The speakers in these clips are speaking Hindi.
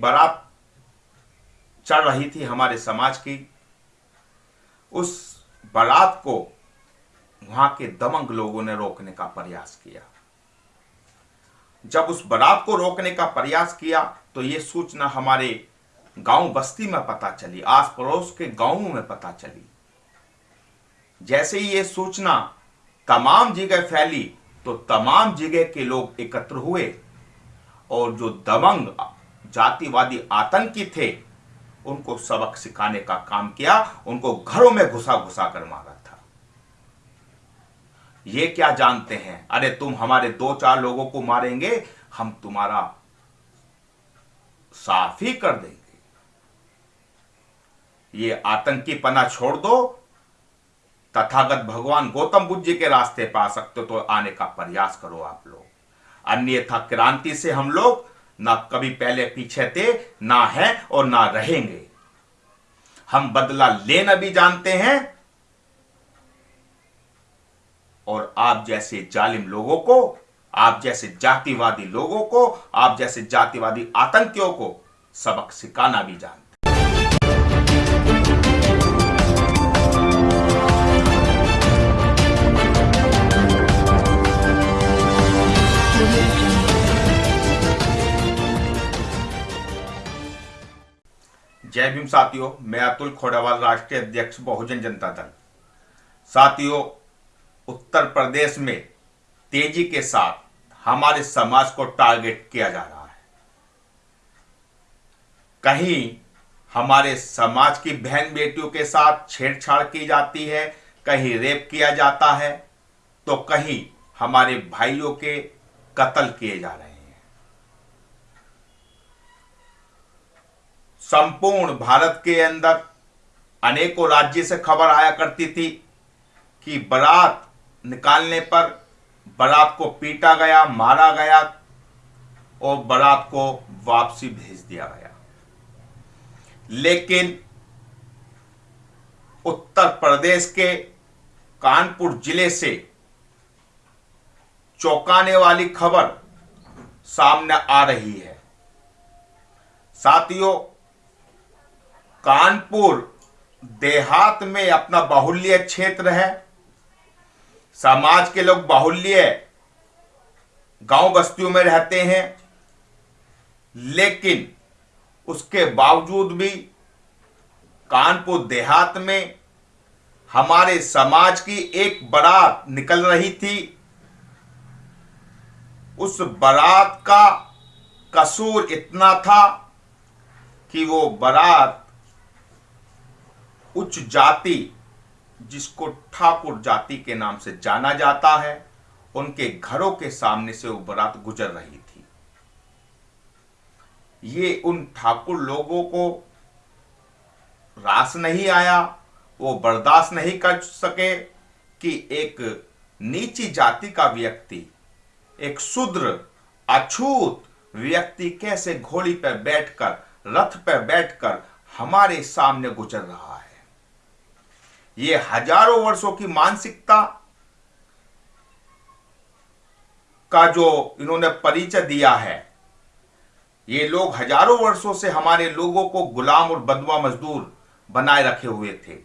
बारात चल रही थी हमारे समाज की, उस बारात को वहाँ के दमंग लोगों ने रोकने का प्रयास किया। जब उस बारात को रोकने का प्रयास किया तो यह सूचना हमारे गाँव बस्ती में पता चली आस पड़ोस के गाँवों में पता चली। जैसे ही यह सूचना तमाम जगह फैली तो तमाम जगह के लोग एकत्र हुए और जो दमंग जातिवादी आतंकी थे, उनको सबक सिखाने का काम किया, उनको घरों में घुसा घुसा कर मारा था। ये क्या जानते हैं? अरे तुम हमारे दो चार लोगों को मारेंगे, हम तुम्हारा साफ़ ही कर देंगे। ये आतंकी पना छोड़ दो, तथागत भगवान गौतम बुद्ध जी के रास्ते पा सकते तो आने का प्रयास करो आप लोग। अन्यथा क्रांति से हम लोग ना कभी पहले पीछे थे, ना है और ना रहेंगे। हम बदला लेना भी जानते हैं और आप जैसे जालिम लोगों को, आप जैसे जातिवादी लोगों को, आप जैसे जातिवादी आतंकियों को सबक सिखाना भी जानते जय भीम साथियों, मैं अतुल खोड़ावाल, राष्ट्रीय अध्यक्ष, बहुजन जनता दल। साथियों, उत्तर प्रदेश में तेज़ी के साथ हमारे समाज को टारगेट किया जा रहा है। कहीं हमारे समाज की बहन बेटियों के साथ छेड़छाड़ की जाती है, कहीं रेप किया जाता है तो कहीं हमारे भाइयों के कत्ल किए जा रहे हैं। संपूर्ण भारत के अंदर अनेकों राज्य से खबर आया करती थी कि बारात निकालने पर बारात को पीटा गया, मारा गया और बारात को वापसी भेज दिया गया। लेकिन उत्तर प्रदेश के कानपुर ज़िले से चौंकाने वाली खबर सामने आ रही है। साथियों कानपुर देहात में अपना बाहुल्य क्षेत्र है। समाज के लोग बाहुल्य गाँव बस्तियों में रहते हैं। लेकिन उसके बावजूद भी कानपुर देहात में हमारे समाज की एक बारात निकल रही थी। उस बारात का कसूर इतना था कि वो बारात उच्च जाति जिसको ठाकुर जाति के नाम से जाना जाता है, उनके घरों के सामने से वो बारात गुजर रही थी। ये उन ठाकुर लोगों को रास नहीं आया, वो बर्दाश्त नहीं कर सके कि एक नीची जाति का व्यक्ति, एक शुद्र अछूत व्यक्ति कैसे घोड़ी पर बैठकर, रथ पर बैठकर हमारे सामने गुजर रहा है। ये हज़ारों वर्षों की मानसिकता का जो इन्होंने परिचय दिया है, ये लोग हज़ारों वर्षों से हमारे लोगों को गुलाम और बदवा मजदूर बनाए रखे हुए थे।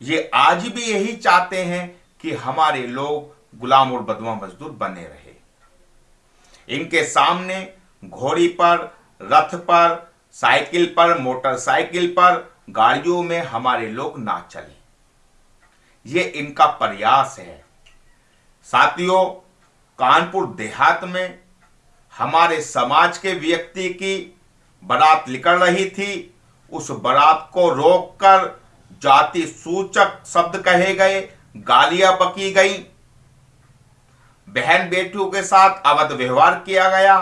ये आज भी यही चाहते हैं कि हमारे लोग गुलाम और बदवा मजदूर बने रहे। इनके सामने घोड़ी पर, रथ पर, साइकिल पर, मोटरसाइकिल पर गाड़ियों में हमारे लोग ना चले। ये इनका प्रयास है। साथियों, कानपुर देहात में हमारे समाज के व्यक्ति की बारात निकल रही थी। उस बारात को रोककर जाति सूचक शब्द कहे गए, गालियाँ बकी गई। बहन बेटियों के साथ अवध व्यवहार किया गया।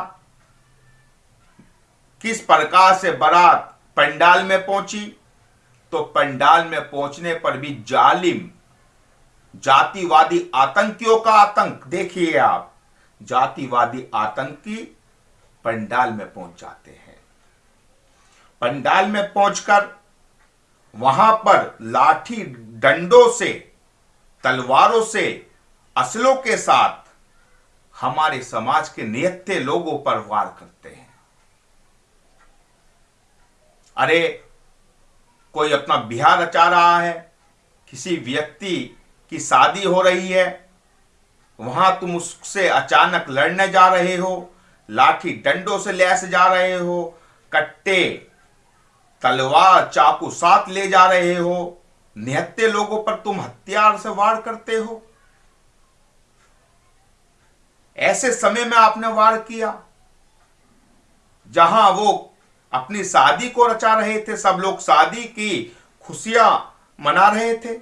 किस प्रकार से बारात पंडाल में पहुँची? तो पंडाल में पहुँचने पर भी जालिम, जातिवादी आतंकियों का आतंक, देखिए आप, जातिवादी आतंकी पंडाल में पहुँच जाते हैं। पंडाल में पहुंचकर वहाँ पर लाठी डंडों से, तलवारों से, असलों के साथ हमारे समाज के नियत्ते लोगों पर वार करते हैं। अरे कोई अपना बिहार रचा रहा है, किसी व्यक्ति की शादी हो रही है, वहाँ तुम उससे अचानक लड़ने जा रहे हो, लाठी डंडों से लैस जा रहे हो, कट्टे, तलवार, चाकू साथ ले जा रहे हो, निहत्ते लोगों पर तुम हथियार से वार करते हो। ऐसे समय में आपने वार किया, जहाँ वो अपनी शादी को रचा रहे थे। सब लोग शादी की खुशियाँ मना रहे थे।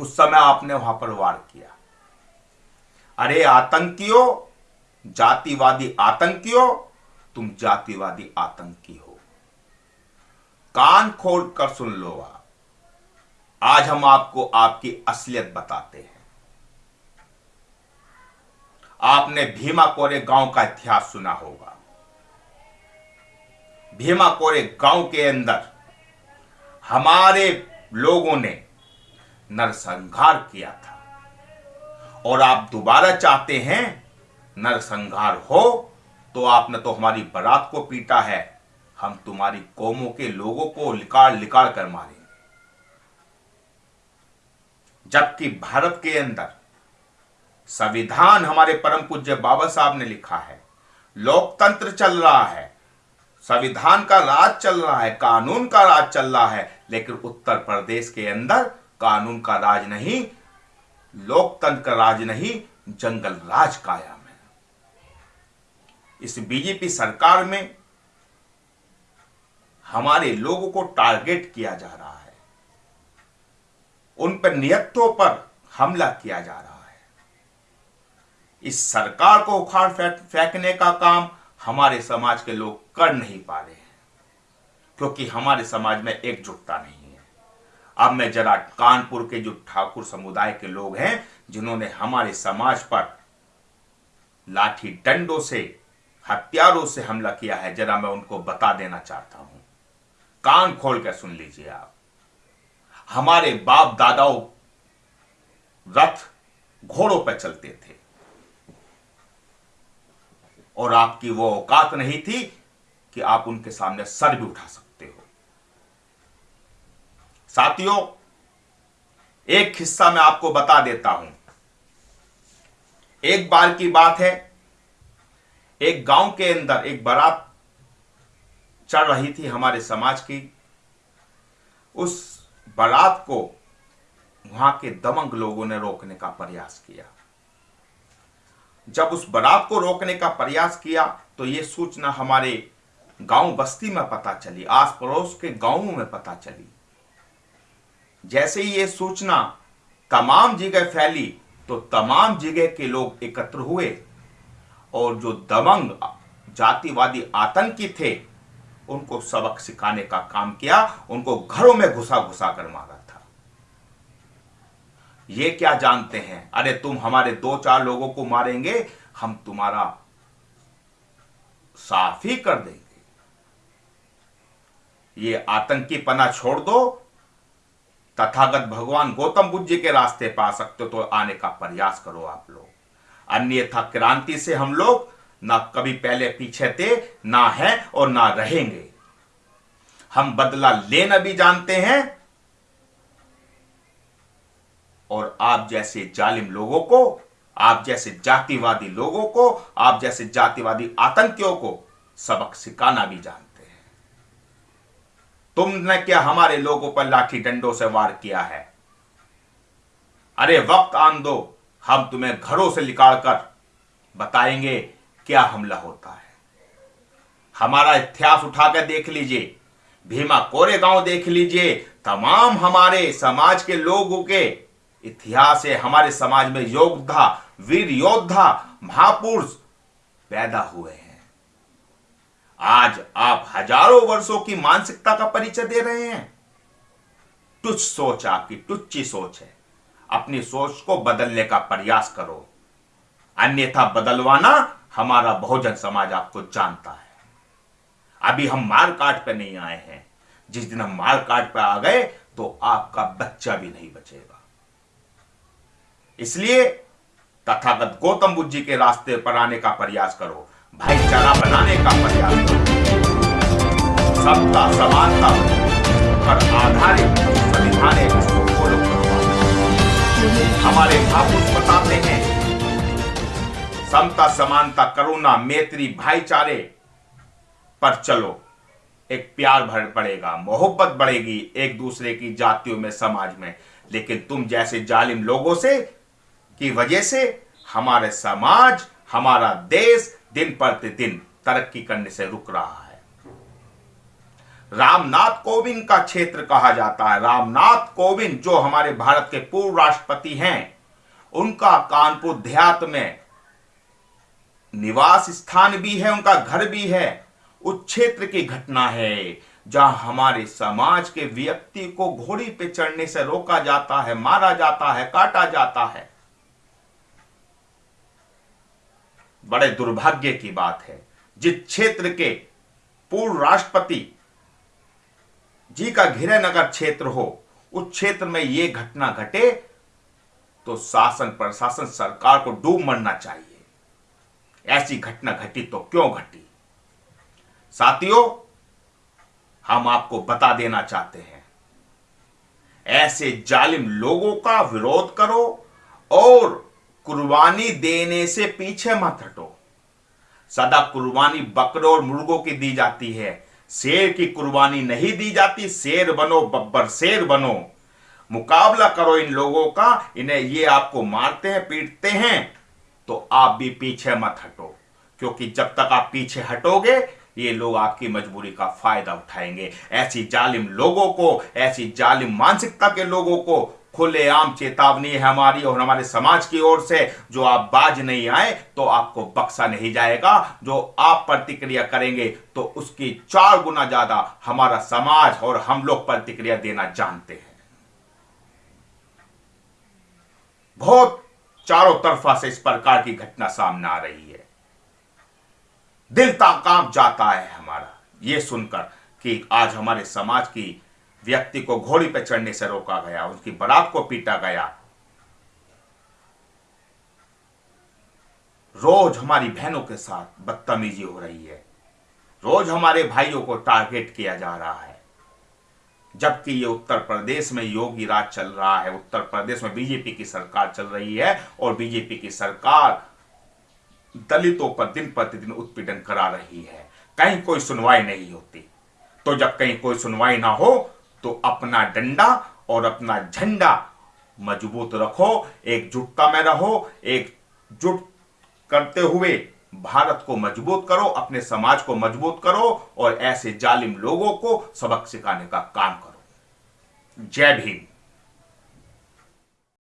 उस समय आपने वहाँ पर वार किया। अरे आतंकियों, जातिवादी आतंकियों, तुम जातिवादी आतंकी हो। कान खोल कर सुन लो आज हम आपको आपकी असलियत बताते हैं। आपने भीमा कोरे गाँव का इतिहास सुना होगा। भीमा कोरे गाँव के अंदर हमारे लोगों ने नरसंहार किया था। और आप दोबारा चाहते हैं नरसंहार हो तो आपने तो हमारी बारात को पीटा है। हम तुम्हारी कौमों के लोगों को लिकाड़ लिकाड़ कर मारेंगे। जबकि भारत के अंदर संविधान हमारे परम पूज्य बाबा साहब ने लिखा है, लोकतंत्र चल रहा है संविधान का राज चल रहा है, कानून का राज चल रहा है, लेकिन उत्तर प्रदेश के अंदर कानून का राज नहीं, लोकतंत्र का राज नहीं, जंगल राज कायम है। इस बीजेपी सरकार में हमारे लोगों को टारगेट किया जा रहा है। उन पर नियतों पर हमला किया जा रहा है। इस सरकार को उखाड़ फेंकने का काम हमारे समाज के लोग कर नहीं पा रहे हैं, क्योंकि हमारे समाज में एकजुटता नहीं है। अब मैं जरा कानपुर के जो ठाकुर समुदाय के लोग हैं, जिन्होंने हमारे समाज पर लाठी डंडों से, हथियारों से हमला किया है, जरा मैं उनको बता देना चाहता हूँ। कान खोल कर सुन लीजिए आप। हमारे बाप दादाओं रथ घोड़ों पर चलते थे। और आपकी वो औकात नहीं थी कि आप उनके सामने सर भी उठा सकते हो। साथियों, एक हिस्सा मैं आपको बता देता हूँ। एक बार की बात है, एक गाँव के अंदर एक बारात चल रही थी हमारे समाज की। उस बारात को वहाँ के दमंग लोगों ने रोकने का प्रयास किया। जब उस बारात को रोकने का प्रयास किया तो यह सूचना हमारे गाँव बस्ती में पता चली आस पड़ोस के गाँवों में पता चली। जैसे ही यह सूचना तमाम जगह फैली तो तमाम जगह के लोग एकत्र हुए, और जो दबंग, जातिवादी आतंकी थे, उनको सबक सिखाने का काम किया, उनको घरों में घुसा घुसा कर मारा था। ये क्या जानते हैं? अरे तुम हमारे दो चार लोगों को मारेंगे, हम तुम्हारा साफ़ ही कर देंगे। ये आतंकी पना छोड़ दो, तथागत भगवान गौतम बुद्ध जी के रास्ते पा सकते हो तो आने का प्रयास करो आप लोग। अन्यथा क्रांति से हम लोग ना कभी पहले पीछे थे, ना है और ना रहेंगे। हम बदला लेना भी जानते हैं और आप जैसे जालिम लोगों को, आप जैसे जातिवादी लोगों को, आप जैसे जातिवादी आतंकियों को सबक सिखाना भी जानते हैं। तुमने क्या हमारे लोगों पर लाठी डंडों से वार किया है? अरे वक्त आन दो, हम तुम्हें घरों से निकाल कर बताएँगे क्या हमला होता है। हमारा इतिहास उठाकर देख लीजिए, भीमा कोरे गाँव देख लीजिए, तमाम हमारे समाज के लोगों के इतिहास है, हमारे समाज में योद्धा, वीर योद्धा, महापुरुष पैदा हुए हैं। आज आप हज़ारों वर्षों की मानसिकता का परिचय दे रहे हैं। तुच्छ सोच आपकी टुच्ची सोच है। अपनी सोच को बदलने का प्रयास करो। अन्यथा बदलवाना हमारा बहुजन समाज आपको जानता है। अभी हम मार काट पे नहीं आए हैं। जिस दिन हम मार काट पे आ गए तो आपका बच्चा भी नहीं बचेगा। इसलिए तथागत गौतम बुद्ध जी के रास्ते पर आने का प्रयास करो, भाईचारा बनाने का प्रयास करो। सबका समानता पर आधारित संविधान हमारे महापुरुष बताते हैं, समता, समानता, करुणा, मैत्री, भाईचारे पर चलो। एक प्यार भर पड़ेगा, मोहब्बत बढ़ेगी एक दूसरे की जातियों में, समाज में। लेकिन तुम जैसे जालिम लोगों से की वजह से हमारे समाज, हमारा देश दिन प्रतिदिन तरक्की करने से रुक रहा है। रामनाथ कोविंद का क्षेत्र कहा जाता है। रामनाथ कोविंद जो हमारे भारत के पूर्व राष्ट्रपति हैं, उनका कानपुर देहात में निवास स्थान भी है, उनका घर भी है। उस क्षेत्र की घटना है जहाँ हमारे समाज के व्यक्ति को घोड़ी पे चढ़ने से रोका जाता है, मारा जाता है, काटा जाता है। बड़े दुर्भाग्य की बात है। जिस क्षेत्र के पूर्व राष्ट्रपति जी का घिरे नगर क्षेत्र हो, उस क्षेत्र में यह घटना घटे तो शासन प्रशासन सरकार को डूब मरना चाहिए। ऐसी घटना घटी तो क्यों घटी? साथियों, हम आपको बता देना चाहते हैं, ऐसे जालिम लोगों का विरोध करो और कुर्बानी देने से पीछे मत हटो। सदा कुर्बानी बकरों और मुर्गों की दी जाती है। शेर की कुर्बानी नहीं दी जाती। शेर बनो, बब्बर शेर बनो। मुकाबला करो इन लोगों का, इन्हें ये आपको मारते हैं, पीटते हैं। तो आप भी पीछे मत हटो, क्योंकि जब तक आप पीछे हटोगे, ये लोग आपकी मजबूरी का फ़ायदा उठाएँगे। ऐसी जालिम लोगों को, ऐसी जालिम मानसिकता के लोगों को खुलेआम चेतावनी है हमारी और हमारे समाज की ओर से। जो आप बाज नहीं आए तो आपको बक्सा नहीं जाएगा। जो आप प्रतिक्रिया करेंगे तो उसकी चार गुना ज़्यादा हमारा समाज और हम लोग प्रतिक्रिया देना जानते हैं। बहुत चारों तरफा से इस प्रकार की घटना सामने आ रही है। दिल काँप जाता है हमारा। यह सुनकर कि आज हमारे समाज की व्यक्ति को घोड़ी पर चढ़ने से रोका गया, उसकी बरात को पीटा गया। रोज हमारी बहनों के साथ बदतमीजी हो रही है। रोज हमारे भाइयों को टारगेट किया जा रहा है। जबकि ये उत्तर प्रदेश में योगी राज चल रहा है, उत्तर प्रदेश में बीजेपी की सरकार चल रही है और बीजेपी की सरकार दलितों पर दिन प्रतिदिन उत्पीड़न करा रही है। कहीं कोई सुनवाई नहीं होती। तो जब कहीं कोई सुनवाई ना हो तो अपना डंडा और अपना झंडा मज़बूत रखो एकजुटता में रहो एकजुट करते हुए भारत को मज़बूत करो, अपने समाज को मज़बूत करो और ऐसे जालिम लोगों को सबक सिखाने का काम करो। जय भीम।